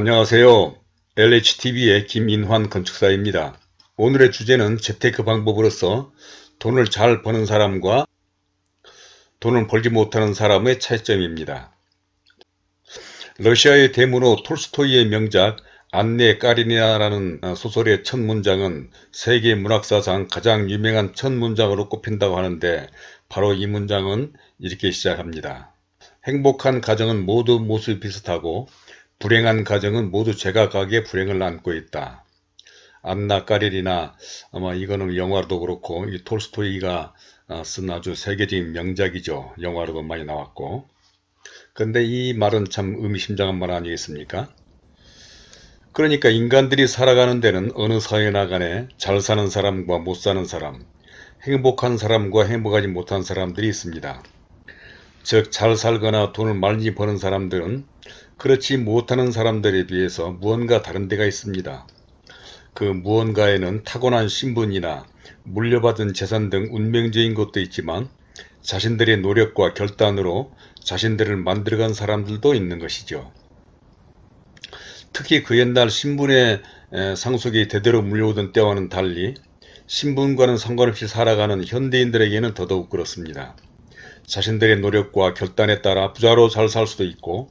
안녕하세요. LHTV의 김인환 건축사입니다. 오늘의 주제는 재테크 방법으로서 돈을 잘 버는 사람과 돈을 벌지 못하는 사람의 차이점입니다. 러시아의 대문호 톨스토이의 명작 안네 까리니나라는 소설의 첫 문장은 세계 문학사상 가장 유명한 첫 문장으로 꼽힌다고 하는데 바로 이 문장은 이렇게 시작합니다. 행복한 가정은 모두 모습이 비슷하고 불행한 가정은 모두 제각각의 불행을 안고 있다. 안나 까리리나 아마 이거는 영화로도 그렇고 이 톨스토이가 어, 쓴 아주 세계적인 명작이죠. 영화로도 많이 나왔고 근데 이 말은 참 의미심장한 말 아니겠습니까? 그러니까 인간들이 살아가는 데는 어느 사회나 간에 잘 사는 사람과 못 사는 사람, 행복한 사람과 행복하지 못한 사람들이 있습니다. 즉 잘 살거나 돈을 많이 버는 사람들은 그렇지 못하는 사람들에 비해서 무언가 다른 데가 있습니다. 그 무언가에는 타고난 신분이나 물려받은 재산 등 운명적인 것도 있지만 자신들의 노력과 결단으로 자신들을 만들어간 사람들도 있는 것이죠. 특히 그 옛날 신분의 상속이 대대로 물려오던 때와는 달리 신분과는 상관없이 살아가는 현대인들에게는 더더욱 그렇습니다. 자신들의 노력과 결단에 따라 부자로 잘 살 수도 있고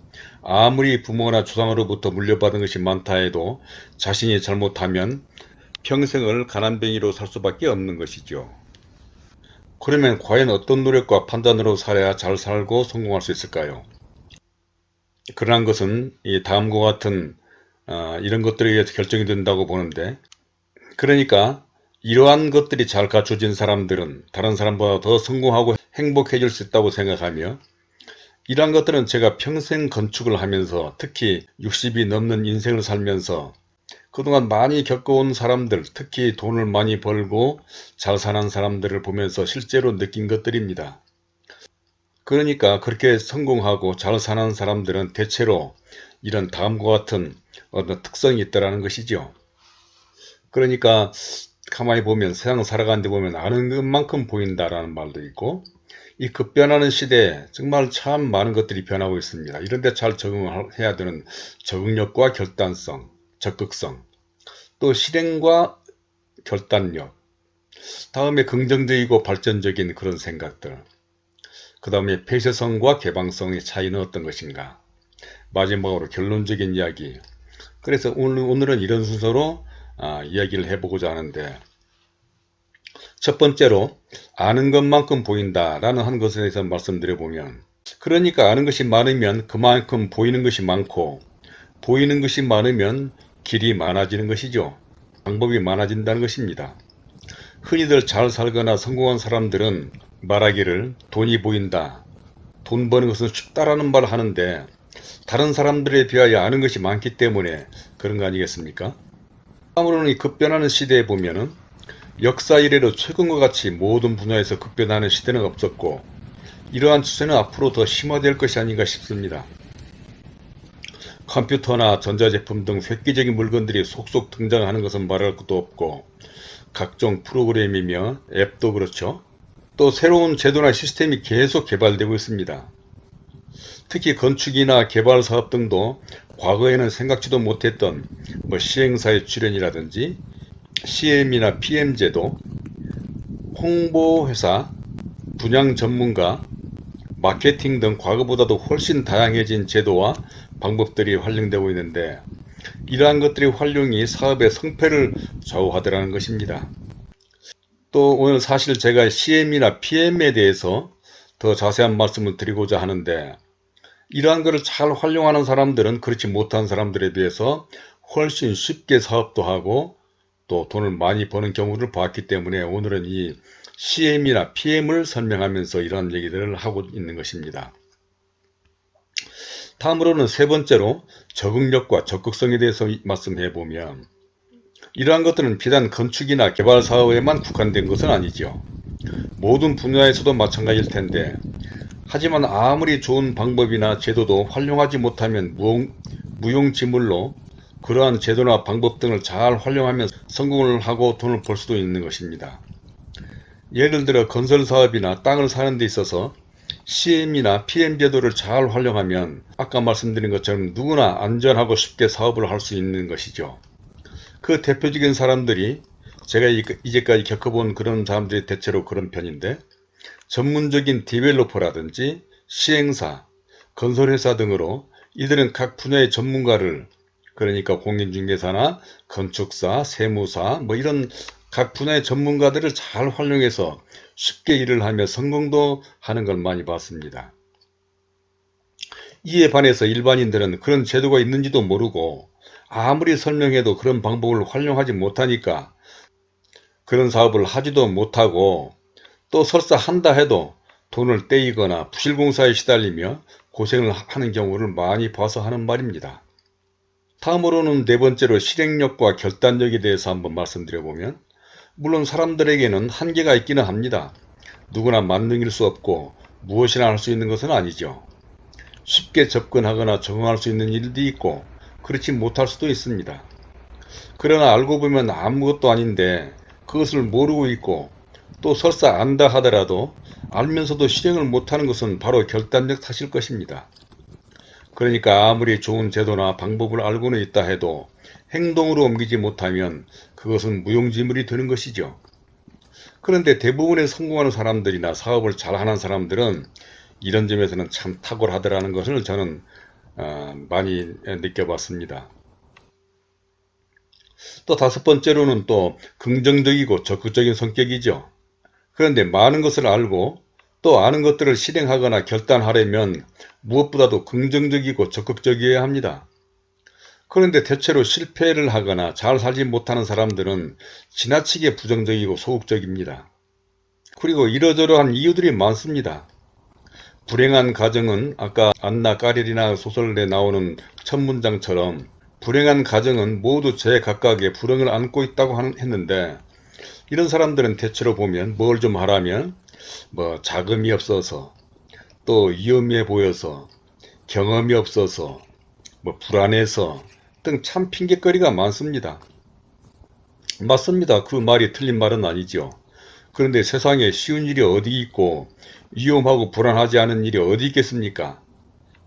아무리 부모나 조상으로부터 물려받은 것이 많다 해도 자신이 잘못하면 평생을 가난뱅이로 살 수밖에 없는 것이죠. 그러면 과연 어떤 노력과 판단으로 살아야 잘 살고 성공할 수 있을까요? 그러한 것은 이 다음과 같은 어, 이런 것들에 의해서 결정이 된다고 보는데 그러니까 이러한 것들이 잘 갖춰진 사람들은 다른 사람보다 더 성공하고 행복해질 수 있다고 생각하며 이러한 것들은 제가 평생 건축을 하면서 특히 60이 넘는 인생을 살면서 그동안 많이 겪어온 사람들 특히 돈을 많이 벌고 잘 사는 사람들을 보면서 실제로 느낀 것들입니다. 그러니까 그렇게 성공하고 잘 사는 사람들은 대체로 이런 다음과 같은 어떤 특성이 있다는 것이죠. 그러니까 가만히 보면 세상 살아가는데 보면 아는 것만큼 보인다라는 말도 있고 이 급변하는 시대에 정말 참 많은 것들이 변하고 있습니다. 이런데 잘 적응해야 되는 적응력과 결단성, 적극성, 또 실행과 결단력, 다음에 긍정적이고 발전적인 그런 생각들, 그 다음에 폐쇄성과 개방성의 차이는 어떤 것인가, 마지막으로 결론적인 이야기, 그래서 오늘, 오늘은 이런 순서로 아, 이야기를 해보고자 하는데 첫 번째로 아는 것만큼 보인다 라는 한 것에 대해서 말씀드려보면 그러니까 아는 것이 많으면 그만큼 보이는 것이 많고 보이는 것이 많으면 길이 많아지는 것이죠. 방법이 많아진다는 것입니다. 흔히들 잘 살거나 성공한 사람들은 말하기를 돈이 보인다. 돈 버는 것은 쉽다라는 말을 하는데 다른 사람들에 비하여 아는 것이 많기 때문에 그런 거 아니겠습니까? 아무런 이 급변하는 시대에 보면은 역사 이래로 최근과 같이 모든 분야에서 급변하는 시대는 없었고 이러한 추세는 앞으로 더 심화될 것이 아닌가 싶습니다. 컴퓨터나 전자제품 등 획기적인 물건들이 속속 등장하는 것은 말할 것도 없고 각종 프로그램이며 앱도 그렇죠. 또 새로운 제도나 시스템이 계속 개발되고 있습니다. 특히 건축이나 개발 사업 등도 과거에는 생각지도 못했던 뭐 시행사의 출연이라든지 CM이나 PM 제도, 홍보회사, 분양 전문가, 마케팅 등 과거보다도 훨씬 다양해진 제도와 방법들이 활용되고 있는데 이러한 것들이 활용이 사업의 성패를 좌우하더라는 것입니다. 또 오늘 사실 제가 CM이나 PM에 대해서 더 자세한 말씀을 드리고자 하는데 이러한 것을 잘 활용하는 사람들은 그렇지 못한 사람들에 비해서 훨씬 쉽게 사업도 하고 또 돈을 많이 버는 경우를 봤기 때문에 오늘은 이 CM이나 PM을 설명하면서 이런 얘기들을 하고 있는 것입니다. 다음으로는 세 번째로 적응력과 적극성에 대해서 말씀해 보면 이러한 것들은 비단 건축이나 개발 사업에만 국한된 것은 아니죠. 모든 분야에서도 마찬가지일 텐데 하지만 아무리 좋은 방법이나 제도도 활용하지 못하면 무용, 무용지물로 그러한 제도나 방법 등을 잘 활용하면 성공을 하고 돈을 벌 수도 있는 것입니다. 예를 들어 건설 사업이나 땅을 사는 데 있어서 CM이나 PM 제도를 잘 활용하면 아까 말씀드린 것처럼 누구나 안전하고 쉽게 사업을 할 수 있는 것이죠. 그 대표적인 사람들이 제가 이제까지 겪어본 그런 사람들이 대체로 그런 편인데 전문적인 디벨로퍼라든지 시행사, 건설회사 등으로 이들은 각 분야의 전문가를 그러니까 공인중개사나 건축사, 세무사 뭐 이런 각 분야의 전문가들을 잘 활용해서 쉽게 일을 하며 성공도 하는 걸 많이 봤습니다. 이에 반해서 일반인들은 그런 제도가 있는지도 모르고 아무리 설명해도 그런 방법을 활용하지 못하니까 그런 사업을 하지도 못하고 또 설사 한다 해도 돈을 떼이거나 부실공사에 시달리며 고생을 하는 경우를 많이 봐서 하는 말입니다. 다음으로는 네 번째로 실행력과 결단력에 대해서 한번 말씀드려보면 물론 사람들에게는 한계가 있기는 합니다. 누구나 만능일 수 없고 무엇이나 할 수 있는 것은 아니죠. 쉽게 접근하거나 적응할 수 있는 일도 있고 그렇지 못할 수도 있습니다. 그러나 알고 보면 아무것도 아닌데 그것을 모르고 있고 또 설사 안다 하더라도 알면서도 실행을 못하는 것은 바로 결단력 탓일 것입니다. 그러니까 아무리 좋은 제도나 방법을 알고는 있다 해도 행동으로 옮기지 못하면 그것은 무용지물이 되는 것이죠. 그런데 대부분의 성공하는 사람들이나 사업을 잘하는 사람들은 이런 점에서는 참 탁월하더라는 것을 저는 어, 많이 느껴봤습니다. 또 다섯 번째로는 또 긍정적이고 적극적인 성격이죠. 그런데 많은 것을 알고 또 아는 것들을 실행하거나 결단하려면 무엇보다도 긍정적이고 적극적이어야 합니다. 그런데 대체로 실패를 하거나 잘 살지 못하는 사람들은 지나치게 부정적이고 소극적입니다. 그리고 이러저러한 이유들이 많습니다. 불행한 가정은 아까 안나 까리리나 소설에 나오는 첫 문장처럼 불행한 가정은 모두 제 각각의 불행을 안고 있다고 했는데 이런 사람들은 대체로 보면 뭘 좀 하라면 뭐 자금이 없어서 또 위험해 보여서 경험이 없어서 뭐 불안해서 등 참 핑계거리가 많습니다. 맞습니다. 그 말이 틀린 말은 아니죠. 그런데 세상에 쉬운 일이 어디 있고 위험하고 불안하지 않은 일이 어디 있겠습니까?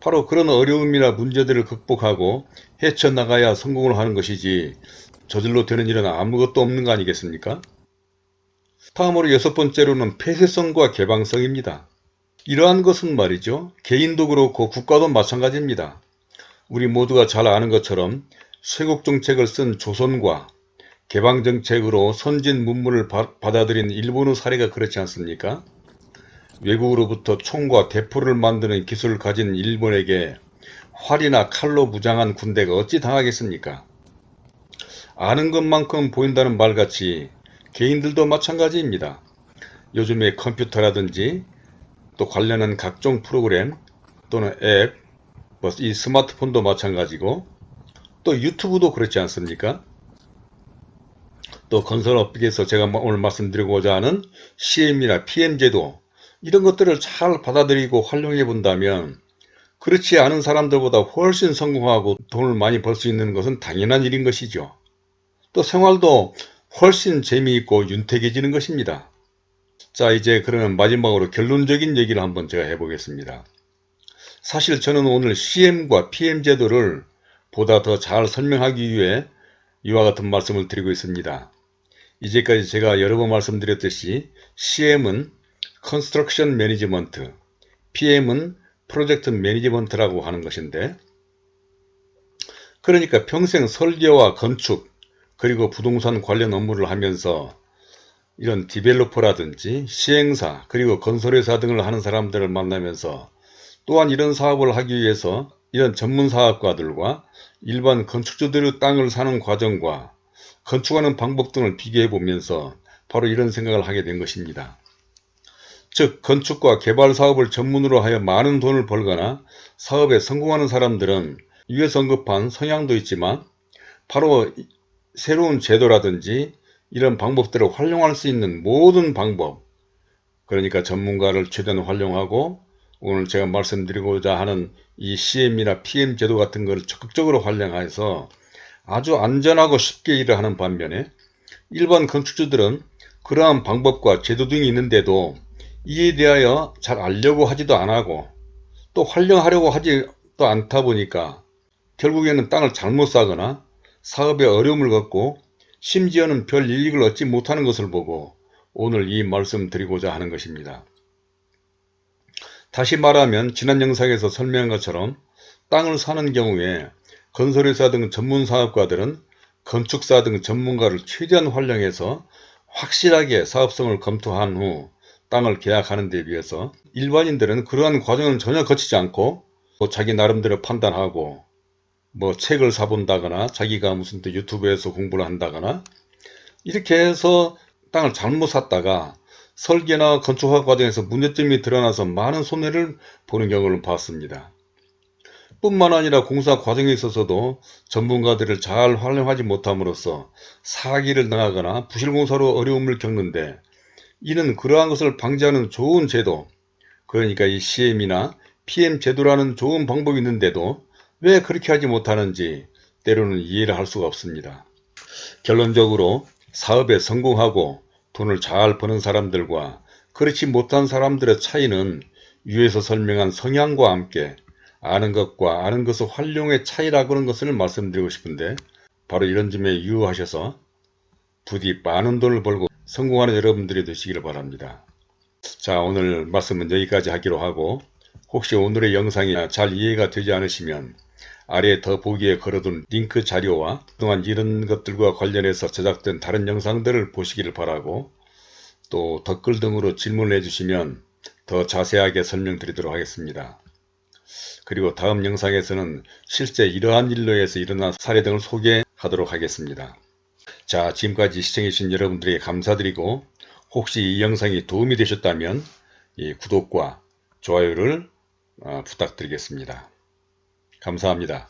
바로 그런 어려움이나 문제들을 극복하고 헤쳐나가야 성공을 하는 것이지 저절로 되는 일은 아무것도 없는 거 아니겠습니까? 다음으로 여섯 번째로는 폐쇄성과 개방성입니다. 이러한 것은 말이죠. 개인도 그렇고 국가도 마찬가지입니다. 우리 모두가 잘 아는 것처럼 쇄국정책을 쓴 조선과 개방정책으로 선진 문물을 받아들인 일본의 사례가 그렇지 않습니까? 외국으로부터 총과 대포를 만드는 기술을 가진 일본에게 활이나 칼로 무장한 군대가 어찌 당하겠습니까? 아는 것만큼 보인다는 말같이 개인들도 마찬가지입니다. 요즘에 컴퓨터라든지 또 관련한 각종 프로그램 또는 앱, 뭐이 스마트폰도 마찬가지고 또 유튜브도 그렇지 않습니까? 또 건설업계에서 제가 오늘 말씀드리고자 하는 CM이나 PM제도 이런 것들을 잘 받아들이고 활용해 본다면 그렇지 않은 사람들보다 훨씬 성공하고 돈을 많이 벌 수 있는 것은 당연한 일인 것이죠. 또 생활도 훨씬 재미있고 윤택해지는 것입니다. 자 이제 그러면 마지막으로 결론적인 얘기를 한번 제가 해보겠습니다. 사실 저는 오늘 CM과 PM 제도를 보다 더 잘 설명하기 위해 이와 같은 말씀을 드리고 있습니다. 이제까지 제가 여러 번 말씀드렸듯이 CM은 Construction Management, PM은 Project Management라고 하는 것인데 그러니까 평생 설계와 건축 그리고 부동산 관련 업무를 하면서 이런 디벨로퍼라든지 시행사 그리고 건설회사 등을 하는 사람들을 만나면서 또한 이런 사업을 하기 위해서 이런 전문 사업가들과 일반 건축주들의 땅을 사는 과정과 건축하는 방법 등을 비교해 보면서 바로 이런 생각을 하게 된 것입니다. 즉 건축과 개발 사업을 전문으로 하여 많은 돈을 벌거나 사업에 성공하는 사람들은 위에서 언급한 성향도 있지만 바로 새로운 제도라든지 이런 방법들을 활용할 수 있는 모든 방법. 그러니까 전문가를 최대한 활용하고 오늘 제가 말씀드리고자 하는 이 CM이나 PM 제도 같은 것을 적극적으로 활용해서 아주 안전하고 쉽게 일을 하는 반면에 일반 건축주들은 그러한 방법과 제도 등이 있는데도 이에 대하여 잘 알려고 하지도 않고 또 활용하려고 하지도 않다 보니까 결국에는 땅을 잘못 사거나 사업에 어려움을 겪고 심지어는 별 이익을 얻지 못하는 것을 보고 오늘 이 말씀 드리고자 하는 것입니다. 다시 말하면 지난 영상에서 설명한 것처럼 땅을 사는 경우에 건설회사 등 전문 사업가들은 건축사 등 전문가를 최대한 활용해서 확실하게 사업성을 검토한 후 땅을 계약하는 데 비해서 일반인들은 그러한 과정을 전혀 거치지 않고 뭐 자기 나름대로 판단하고 뭐 책을 사본다거나 자기가 무슨 또 유튜브에서 공부를 한다거나 이렇게 해서 땅을 잘못 샀다가 설계나 건축학 과정에서 문제점이 드러나서 많은 손해를 보는 경우를 봤습니다. 뿐만 아니라 공사 과정에 있어서도 전문가들을 잘 활용하지 못함으로써 사기를 당하거나 부실공사로 어려움을 겪는데 이는 그러한 것을 방지하는 좋은 제도 그러니까 이 CM이나 PM 제도라는 좋은 방법이 있는데도 왜 그렇게 하지 못하는지 때로는 이해를 할 수가 없습니다. 결론적으로 사업에 성공하고 돈을 잘 버는 사람들과 그렇지 못한 사람들의 차이는 위에서 설명한 성향과 함께 아는 것과 아는 것의 활용의 차이라고 하는 것을 말씀드리고 싶은데 바로 이런 점에 유의하셔서 부디 많은 돈을 벌고 성공하는 여러분들이 되시기를 바랍니다. 자 오늘 말씀은 여기까지 하기로 하고 혹시 오늘의 영상이 잘 이해가 되지 않으시면 아래 더보기에 걸어둔 링크 자료와 그동안 이런 것들과 관련해서 제작된 다른 영상들을 보시기를 바라고 또 댓글 등으로 질문을 해주시면 더 자세하게 설명드리도록 하겠습니다. 그리고 다음 영상에서는 실제 이러한 일로 해서 일어난 사례 등을 소개하도록 하겠습니다. 자 지금까지 시청해주신 여러분들에게 감사드리고 혹시 이 영상이 도움이 되셨다면 구독과 좋아요를 어, 부탁드리겠습니다. 감사합니다.